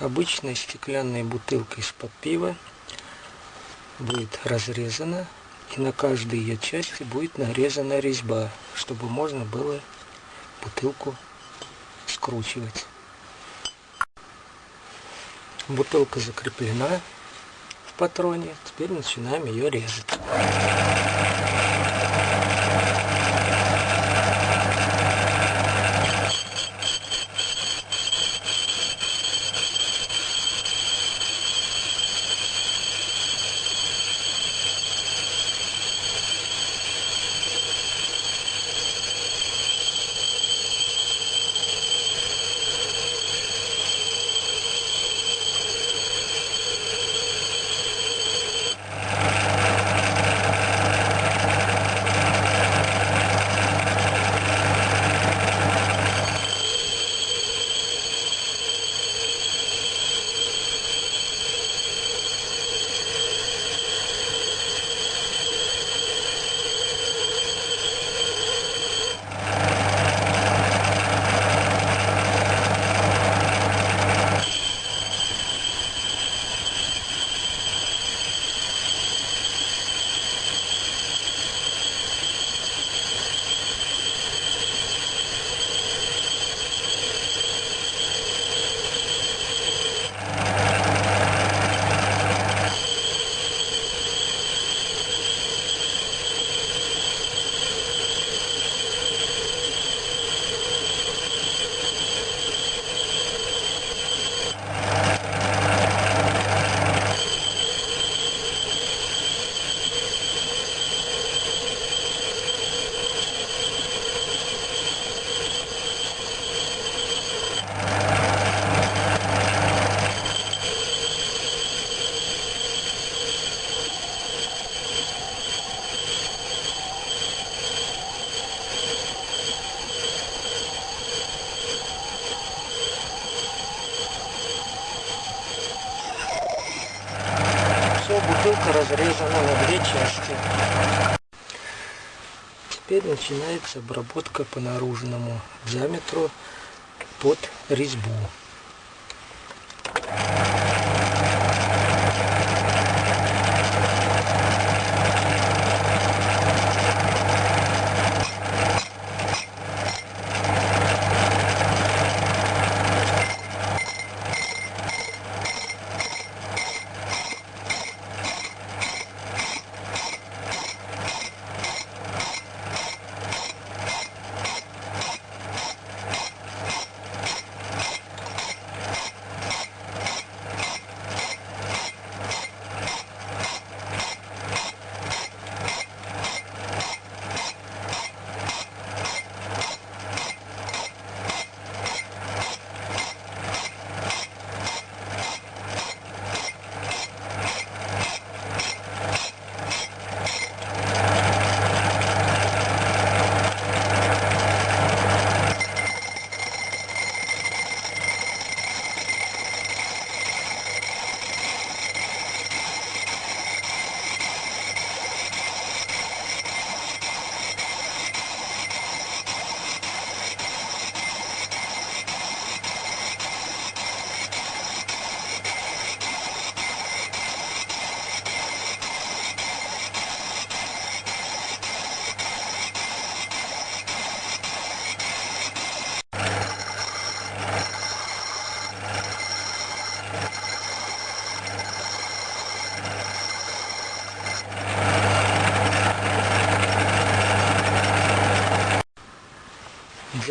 обычной стеклянной бутылкой из-под пива будет разрезана и на каждой ее части будет нарезана резьба, чтобы можно было бутылку скручивать. Бутылка закреплена в патроне, теперь начинаем ее резать. Бутылка разрезана на две части. Теперь начинается обработка по наружному диаметру под резьбу.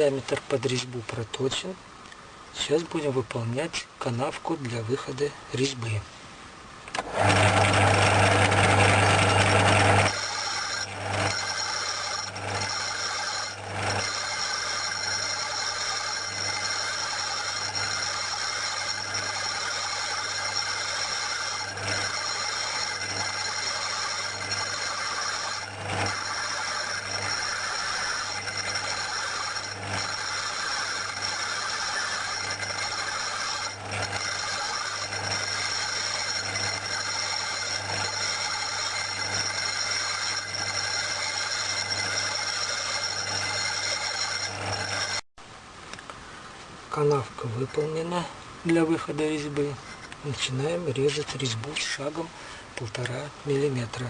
Диаметр под резьбу проточен. Сейчас будем выполнять канавку для выхода резьбы. Канавка выполнена. для выхода резьбы. Начинаем резать резьбу шагом полтора миллиметра.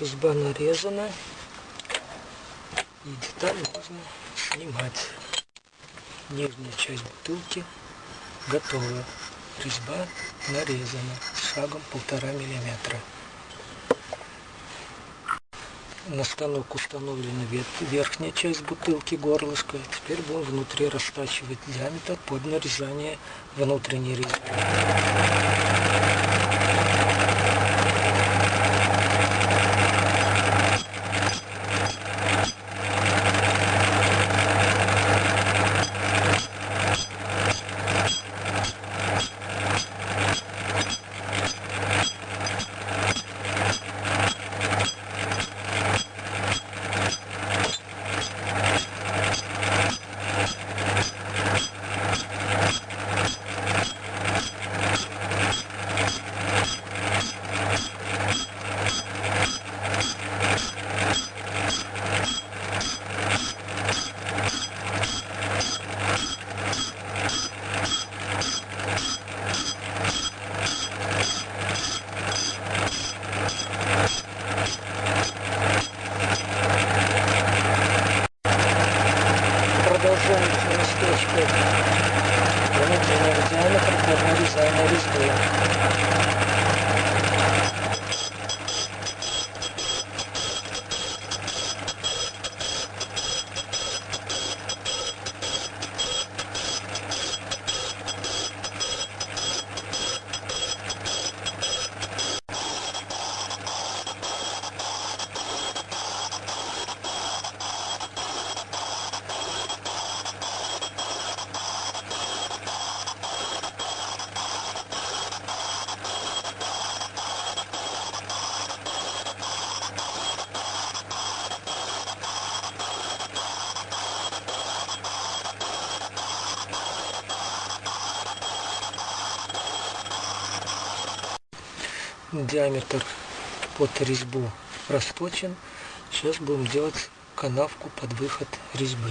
Резьба нарезана. И деталь можно снимать. Нижняя часть бутылки готова. Резьба нарезана шагом полтора миллиметра. На станок установлена верхняя часть бутылки горлышко. Теперь будем внутри растачивать диаметр под нарезание внутренней резьбы. Диаметра для нарезания резьбы. Диаметр под резьбу расточен. Сейчас будем делать канавку под выход резьбы.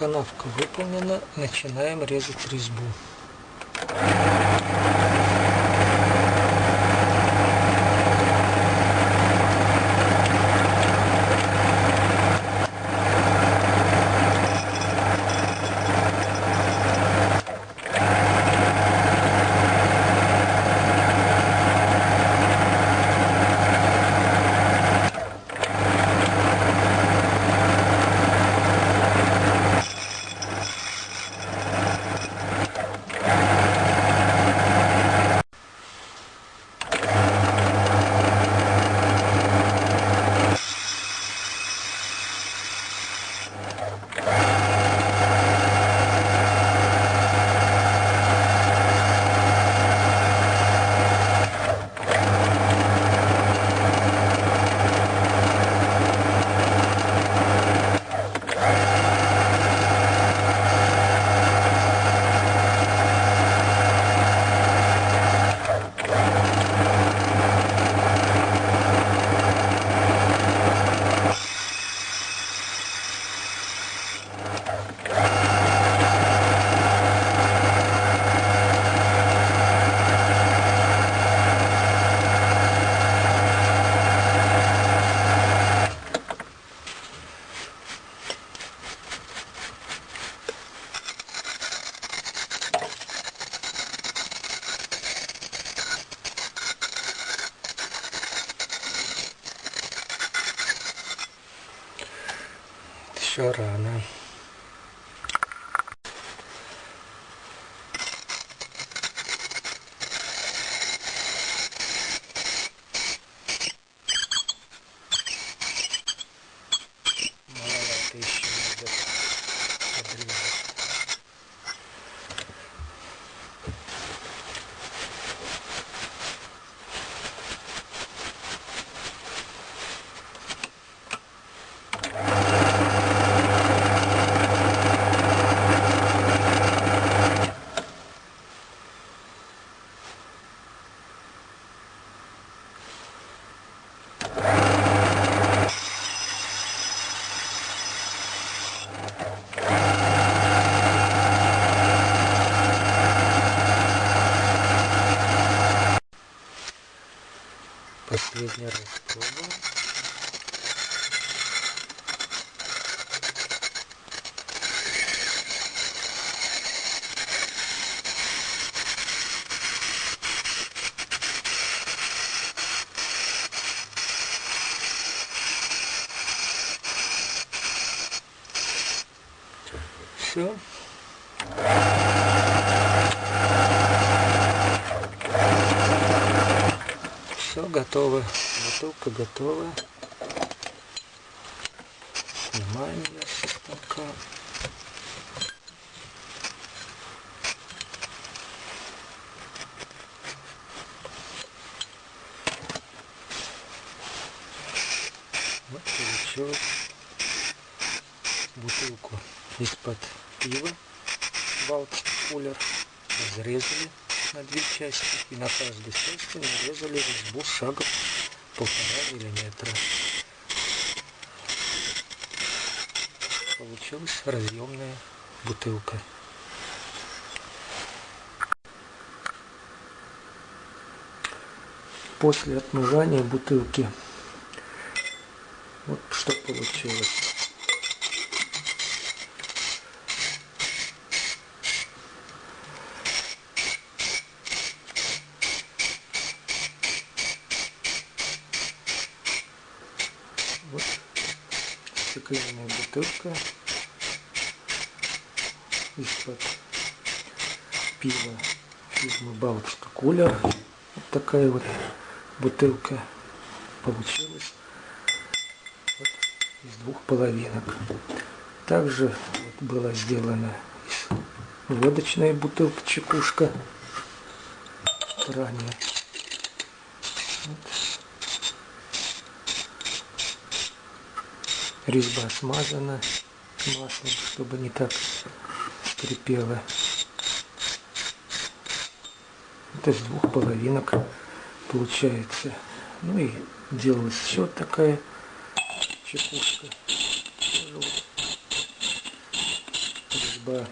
Канавка выполнена, начинаем резать резьбу. еще рано. Последний Все готово. Бутылка готова. Снимаем ее со станка. Вот получилось бутылку из-под пива Балтик Кулер разрезали на две части и на каждой части нарезали резьбу шагом полтора миллиметра. Получилась разъемная бутылка. После отмывания бутылки вот что получилось. Стеклянная бутылка из-под пива фирмы Балтика Кулер. Вот такая вот бутылка получилась вот из двух половинок. Также вот была сделана из водочная бутылка чекушка ранее. Вот. Резьба смазана маслом, чтобы не так скрипело. Это с двух половинок получается. Ну и делалась еще такая чекушка. Резьба.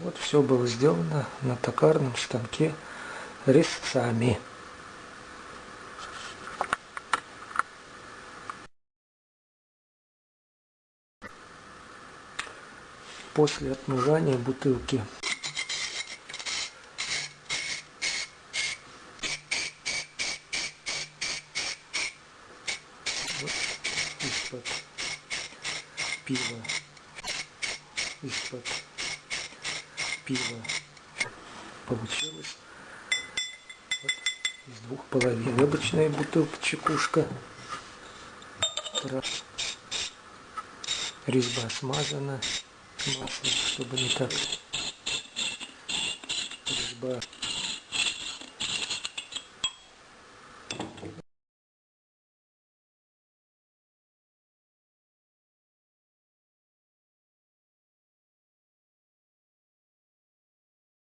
Вот все было сделано на токарном станке резцами. После отмывания бутылки. Вот из-под пива. Из-под пива получилось из двух половин. Обычная бутылка чекушка. Резьба смазана маслом, чтобы не так